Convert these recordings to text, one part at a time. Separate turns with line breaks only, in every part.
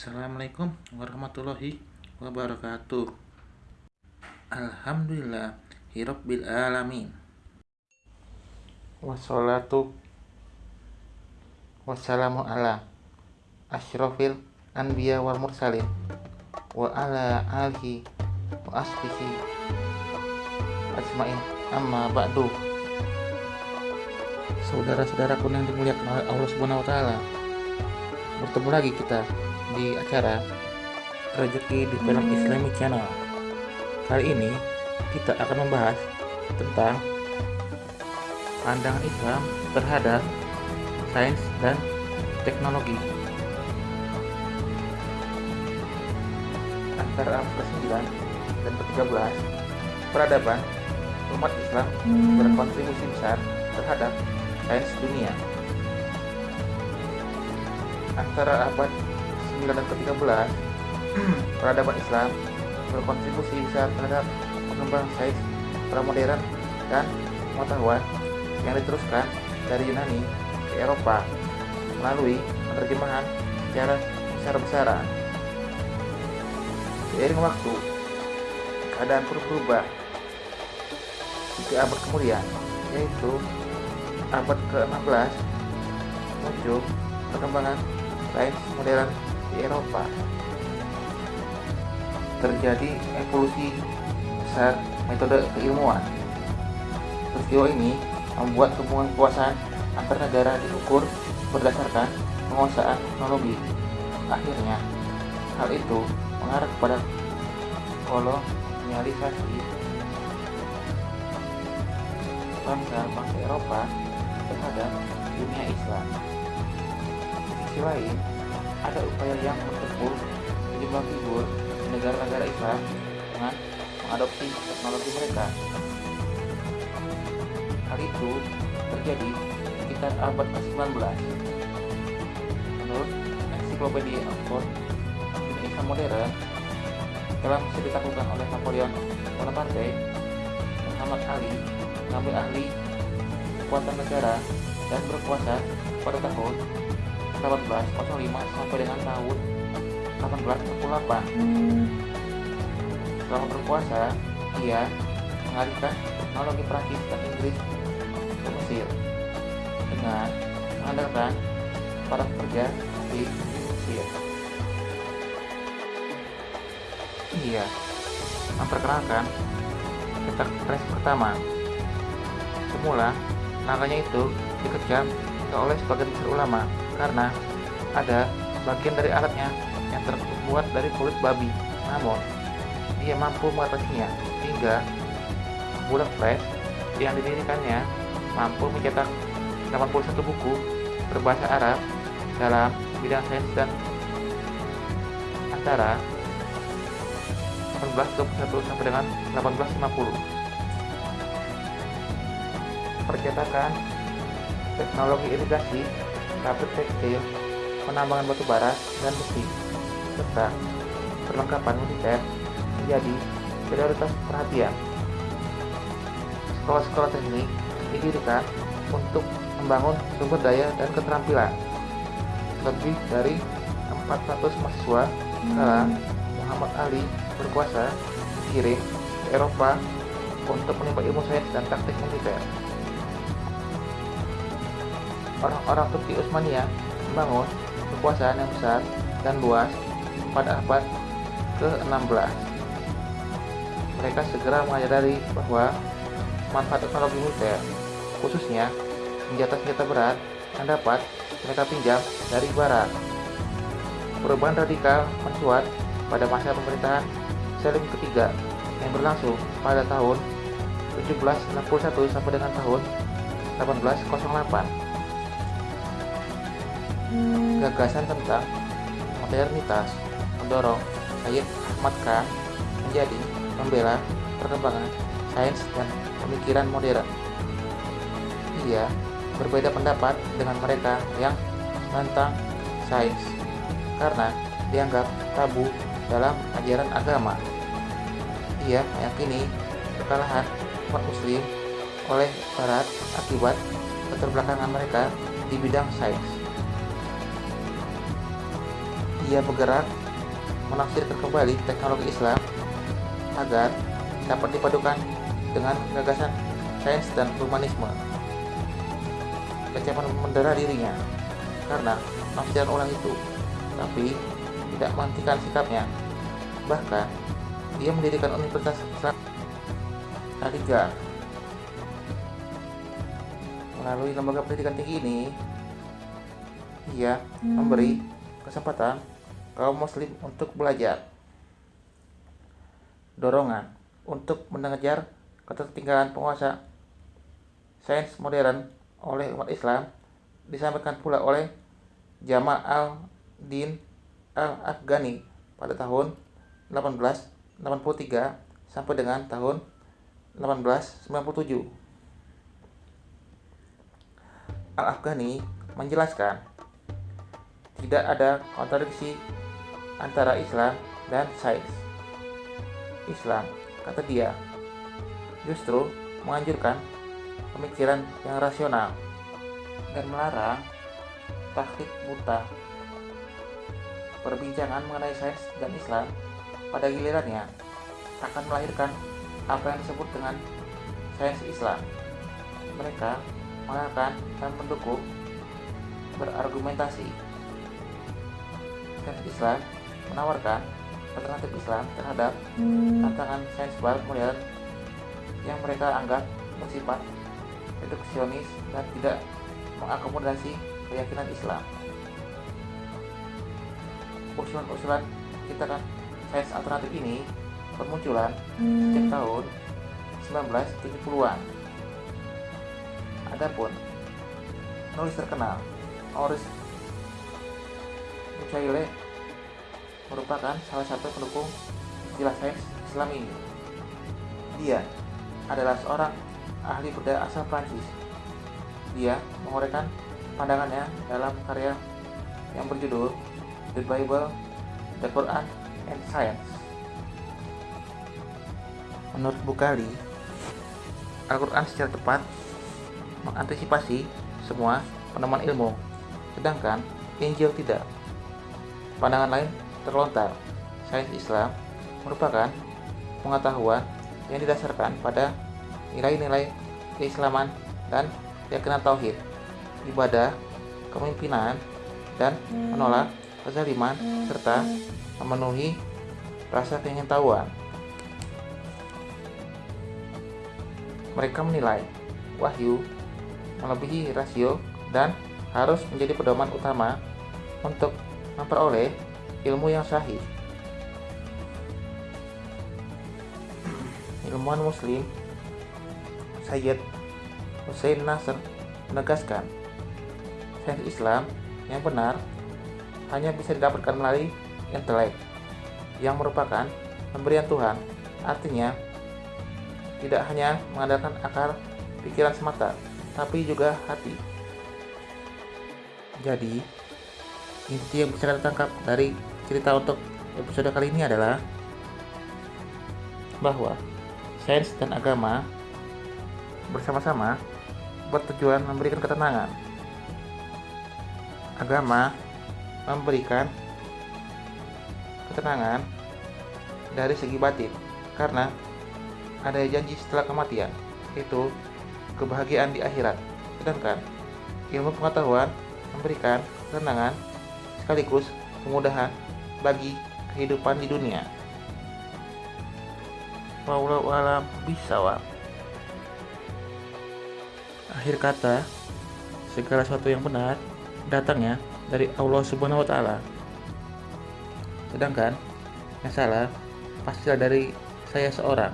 Assalamualaikum warahmatullahi wabarakatuh. Alhamdulillah Hirabbil alamin. Wassalatu Wassalamu ala Ashrafil Anbiya wal Mursalin Wa ala alihi Wa asbihi Asma'in Amma ba'du. Saudara-saudaraku yang dimuliakan oleh Allah Subhanahu wa taala. Bertemu lagi kita di acara Rezeki di Film Islami Channel. Kali ini kita akan membahas tentang pandangan Islam terhadap sains dan teknologi. Antara abad ke-9 dan ke-13, peradaban umat Islam berkontribusi besar terhadap sains dunia. Antara abad 9 dan ke-13, peradaban Islam berkontribusi besar terhadap pengembang sains pramodern dan pengetahuan yang diteruskan dari Yunani ke Eropa melalui penerjemahan secara besar-besaran. Seiring waktu, keadaan pun berubah. Tiga abad kemudian, yaitu abad ke-16, muncul perkembangan sains modern di Eropa terjadi evolusi besar metode keilmuan. Peristiwa ini membuat hubungan kekuasaan antar negara diukur berdasarkan penguasaan teknologi. Akhirnya, hal itu mengarah kepada kolonialisasi bangsa-bangsa Eropa terhadap dunia Islam. Di sisi lain, ada upaya yang bertempur sejumlah figur negara-negara Islam dengan mengadopsi teknologi mereka. Hal itu terjadi sekitar abad ke-19. Menurut ensiklopedia Oxford, dunia Islam modern telah bisa oleh Napoleon Bonaparte, Muhammad Ali, mengambil ahli kekuatan negara dan berkuasa pada tahun 1805 sampai dengan tahun 1848. Selama berkuasa, ia mengalihkan teknologi Prancis dan Inggris ke Mesir dengan mengandalkan para pekerja di Mesir. Ia memperkenalkan cetak pres pertama. Semula, namanya itu dikecam oleh sebagian besar ulama karena ada bagian dari alatnya yang terbuat dari kulit babi. Namun, dia mampu mengatasinya hingga bulan flash yang didirikannya mampu mencetak 81 buku berbahasa Arab dalam bidang sains dan antara 1821 sampai dengan 1850. Percetakan teknologi irigasi, pabrik tekstil, penambangan batu bara dan besi serta perlengkapan militer menjadi prioritas perhatian. Sekolah-sekolah teknik didirikan untuk membangun sumber daya dan keterampilan. Lebih dari 400 mahasiswa kala Muhammad Ali berkuasa dikirim ke Eropa untuk menimba ilmu sains dan taktik militer. Orang-orang Turki Utsmania membangun kekuasaan yang besar dan luas pada abad ke-16. Mereka segera menyadari bahwa manfaat teknologi militer, khususnya senjata-senjata berat, yang dapat mereka pinjam dari barat. Perubahan radikal mencuat pada masa pemerintahan Selim ketiga yang berlangsung pada tahun 1761 sampai dengan tahun 1808. Gagasan tentang modernitas mendorong Sayyid Ahmad Khan menjadi pembela perkembangan sains dan pemikiran modern. Ia berbeda pendapat dengan mereka yang menentang sains karena dianggap tabu dalam ajaran agama. Ia meyakini kekalahan umat muslim oleh barat akibat keterbelakangan mereka di bidang sains. Dia bergerak menafsirkan kembali teknologi Islam agar dapat dipadukan dengan gagasan sains dan humanisme. Kecaman mendera dirinya karena penafsiran ulang itu, tapi tidak menghentikan sikapnya. Bahkan, dia mendirikan Universitas Islam Ketiga, melalui lembaga pendidikan tinggi ini, ia memberi kesempatan kaum muslim untuk belajar. Dorongan untuk mengejar ketertinggalan penguasa sains modern oleh umat Islam disampaikan pula oleh Jamal al-Din al-Afghani pada tahun 1883 sampai dengan tahun 1897. Al-Afghani menjelaskan tidak ada kontradiksi antara Islam dan sains. Islam, kata dia, justru menganjurkan pemikiran yang rasional dan melarang taklid buta. Perbincangan mengenai sains dan Islam pada gilirannya akan melahirkan apa yang disebut dengan sains Islam. Mereka mengatakan dan mendukung berargumentasi. Sains Islam menawarkan alternatif Islam terhadap tantangan sains barat modern yang mereka anggap bersifat reduksionis dan tidak mengakomodasi keyakinan Islam. Usulan-usulan kita kan sains alternatif ini bermunculan sejak tahun 1970-an. Adapun penulis terkenal Maurice Bucaille merupakan salah satu pendukung istilah sains Islam ini. Dia adalah seorang ahli budaya asal Prancis. Dia menguraikan pandangannya dalam karya yang berjudul The Bible, The Quran, and Science. Menurut Bukhari, Al-Quran secara tepat mengantisipasi semua penemuan ilmu, sedangkan Injil tidak. Pandangan lain terlontar, sains Islam merupakan pengetahuan yang didasarkan pada nilai-nilai keislaman dan keyakinan tauhid, ibadah, kepemimpinan, dan menolak kezaliman serta memenuhi rasa keingintahuan. Mereka menilai wahyu melebihi rasio dan harus menjadi pedoman utama untuk memperoleh ilmu yang sahih. Ilmuwan muslim Sayyid Hussein Nasr menegaskan sains Islam yang benar hanya bisa didapatkan melalui intelek yang merupakan pemberian Tuhan. Artinya, tidak hanya mengandalkan akal pikiran semata, tapi juga hati. Jadi, inti yang bisa kita tangkap dari cerita untuk episode kali ini adalah bahwa sains dan agama bersama-sama bertujuan memberikan ketenangan. Agama memberikan ketenangan dari segi batin karena ada janji setelah kematian, yaitu kebahagiaan di akhirat. Sedangkan ilmu pengetahuan memberikan ketenangan sekaligus kemudahan bagi kehidupan di dunia. Wallahu alam bisawab. Akhir kata, segala sesuatu yang benar datangnya dari Allah Subhanahu wa taala. Sedangkan yang salah pastilah dari saya seorang.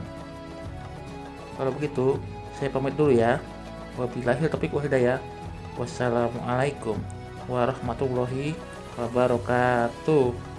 Kalau begitu, saya pamit dulu ya. Wabillahi taufiq wal hidayah. Wassalamualaikum warahmatullahi wabarakatuh.